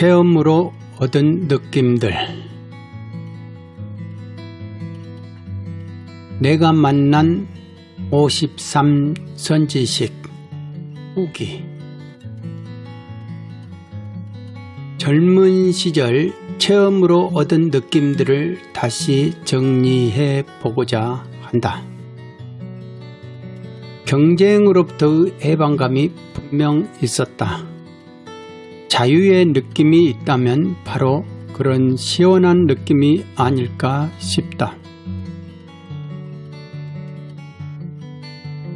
체험으로 얻은 느낌들 내가 만난 53 선지식 후기 젊은 시절 체험으로 얻은 느낌들을 다시 정리해 보고자 한다. 경쟁으로부터의 해방감이 분명 있었다. 자유의 느낌이 있다면 바로 그런 시원한 느낌이 아닐까 싶다.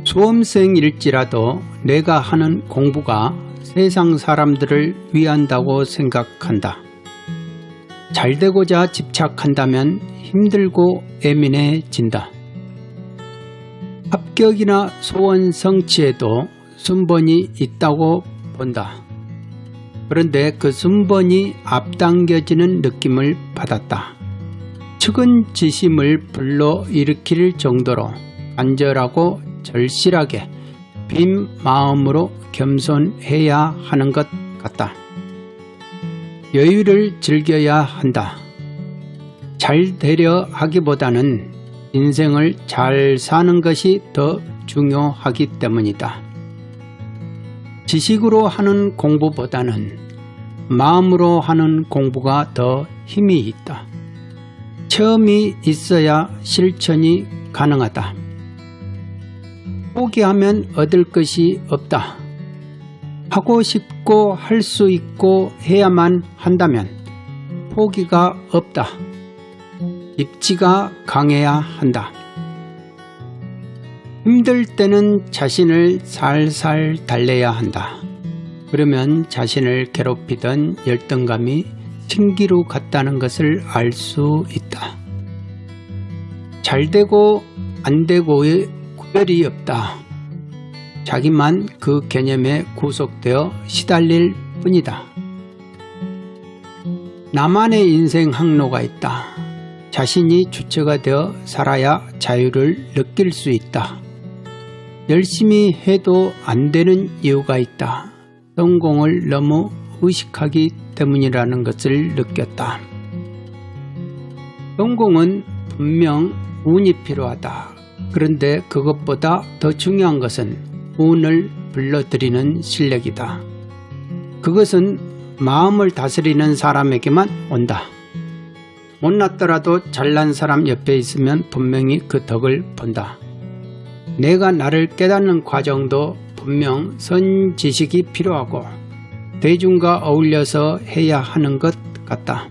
수험생일지라도 내가 하는 공부가 세상 사람들을 위한다고 생각한다. 잘 되고자 집착한다면 힘들고 예민해진다. 합격이나 소원 성취에도 순번이 있다고 본다. 그런데 그 순번이 앞당겨지는 느낌을 받았다. 측은지심을 불러일으킬 정도로 간절하고 절실하게 빈 마음으로 겸손해야 하는 것 같다. 여유를 즐겨야 한다. 잘 되려 하기보다는 인생을 잘 사는 것이 더 중요하기 때문이다. 지식으로 하는 공부보다는 마음으로 하는 공부가 더 힘이 있다. 처음이 있어야 실천이 가능하다. 포기하면 얻을 것이 없다. 하고 싶고 할 수 있고 해야만 한다면 포기가 없다. 입지가 강해야 한다. 힘들 때는 자신을 살살 달래야 한다. 그러면 자신을 괴롭히던 열등감이 신기루 같다는 것을 알 수 있다. 잘되고 안되고의 구별이 없다. 자기만 그 개념에 구속되어 시달릴 뿐이다. 나만의 인생 항로가 있다. 자신이 주체가 되어 살아야 자유를 느낄 수 있다. 열심히 해도 안 되는 이유가 있다. 성공을 너무 의식하기 때문이라는 것을 느꼈다. 성공은 분명 운이 필요하다. 그런데 그것보다 더 중요한 것은 운을 불러들이는 실력이다. 그것은 마음을 다스리는 사람에게만 온다. 못났더라도 잘난 사람 옆에 있으면 분명히 그 덕을 본다. 내가 나를 깨닫는 과정도 분명 선지식이 필요하고 대중과 어울려서 해야 하는 것 같다.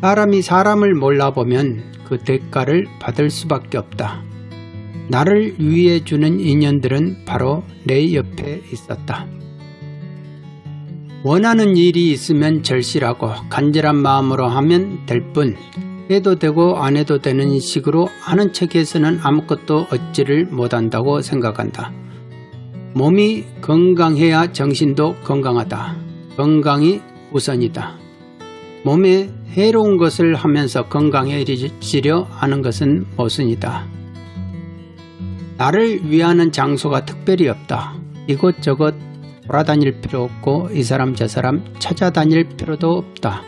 사람이 사람을 몰라보면 그 대가를 받을 수밖에 없다. 나를 위해 주는 인연들은 바로 내 옆에 있었다. 원하는 일이 있으면 절실하고 간절한 마음으로 하면 될 뿐 해도 되고 안 해도 되는 식으로 하는 척에서는 아무것도 얻지를 못한다고 생각한다. 몸이 건강해야 정신도 건강하다. 건강이 우선이다. 몸에 해로운 것을 하면서 건강해지려 하는 것은 모순이다. 나를 위하는 장소가 특별히 없다. 이곳저곳 돌아다닐 필요 없고 이 사람 저 사람 찾아다닐 필요도 없다.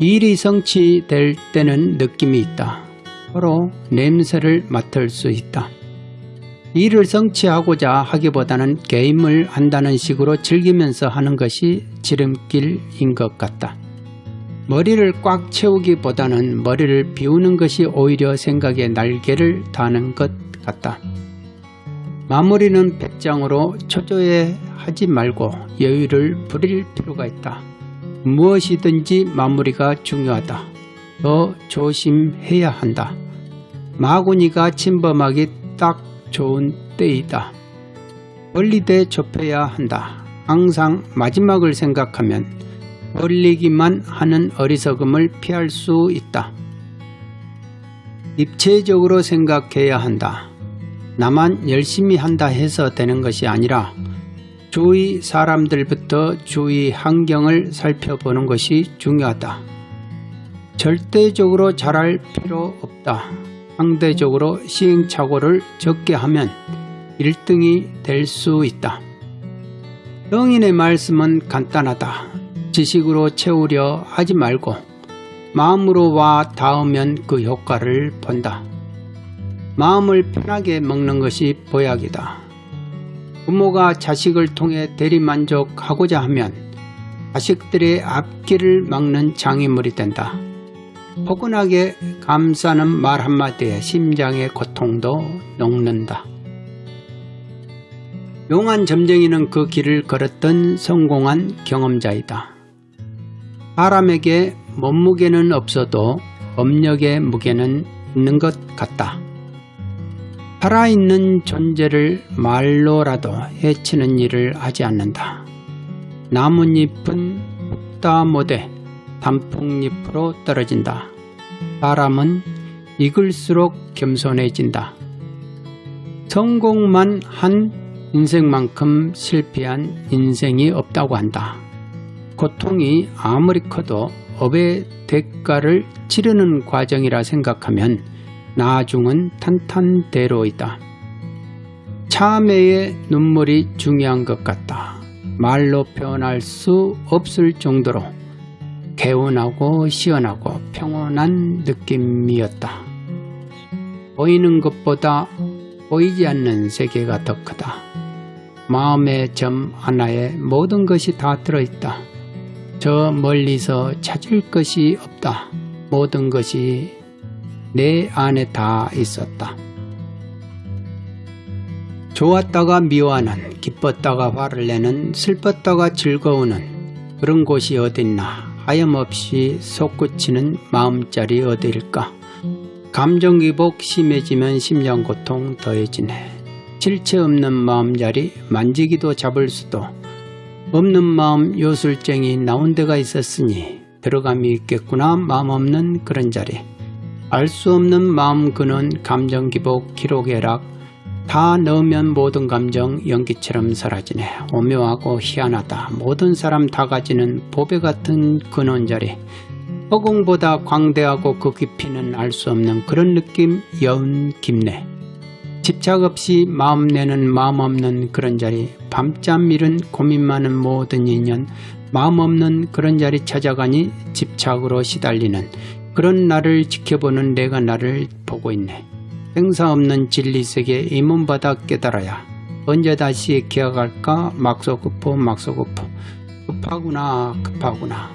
일이 성취될 때는 느낌이 있다. 서로 냄새를 맡을 수 있다. 일을 성취하고자 하기보다는 게임을 한다는 식으로 즐기면서 하는 것이 지름길인 것 같다. 머리를 꽉 채우기보다는 머리를 비우는 것이 오히려 생각의 날개를 다는 것 같다. 마무리는 백장으로 초조해 하지 말고 여유를 부릴 필요가 있다. 무엇이든지 마무리가 중요하다. 더 조심해야 한다. 마구니가 침범하기 딱 좋은 때이다. 벌리되 좁혀야 한다. 항상 마지막을 생각하면 벌리기만 하는 어리석음을 피할 수 있다. 입체적으로 생각해야 한다. 나만 열심히 한다 해서 되는 것이 아니라 주위 사람들부터 주위 환경을 살펴보는 것이 중요하다. 절대적으로 잘할 필요 없다. 상대적으로 시행착오를 적게 하면 1등이 될 수 있다. 성인의 말씀은 간단하다. 지식으로 채우려 하지 말고 마음으로 와 닿으면 그 효과를 본다. 마음을 편하게 먹는 것이 보약이다. 부모가 자식을 통해 대리만족하고자 하면 자식들의 앞길을 막는 장애물이 된다. 포근하게 감싸는 말 한마디에 심장의 고통도 녹는다. 용한 점쟁이는 그 길을 걸었던 성공한 경험자이다. 사람에게 몸무게는 없어도 업력의 무게는 있는 것 같다. 살아있는 존재를 말로라도 해치는 일을 하지 않는다. 나뭇잎은 붓다 못해 단풍잎으로 떨어진다. 사람은 익을수록 겸손해진다. 성공만 한 인생만큼 실패한 인생이 없다고 한다. 고통이 아무리 커도 업의 대가를 치르는 과정이라 생각하면 나중은 탄탄대로이다. 참회의 눈물이 중요한 것 같다. 말로 표현할 수 없을 정도로 개운하고 시원하고 평온한 느낌이었다. 보이는 것보다 보이지 않는 세계가 더 크다. 마음의 점 하나에 모든 것이 다 들어있다. 저 멀리서 찾을 것이 없다. 모든 것이 내 안에 다 있었다. 좋았다가 미워하는, 기뻤다가 화를 내는, 슬펐다가 즐거우는 그런 곳이 어딨나 하염없이 솟구치는 마음자리 어디일까? 감정기복 심해지면 심장고통 더해지네. 실체 없는 마음자리 만지기도 잡을 수도 없는 마음 요술쟁이 나온 데가 있었으니 들어감이 있겠구나 마음 없는 그런 자리. 알 수 없는 마음 그는 감정 기복 기록 애락 다 넣으면 모든 감정 연기처럼 사라지네. 오묘하고 희한하다. 모든 사람 다 가지는 보배 같은 근원 자리. 허공보다 광대하고 그 깊이는 알 수 없는 그런 느낌 여운 깊네. 집착 없이 마음 내는 마음 없는 그런 자리. 밤잠 잃은 고민 많은 모든 인연. 마음 없는 그런 자리 찾아가니 집착으로 시달리는 그런 나를 지켜보는 내가 나를 보고 있네. 행사 없는 진리세계 이문바다 깨달아야 언제 다시 기억할까? 막소급포 막소급포 급하구나 급하구나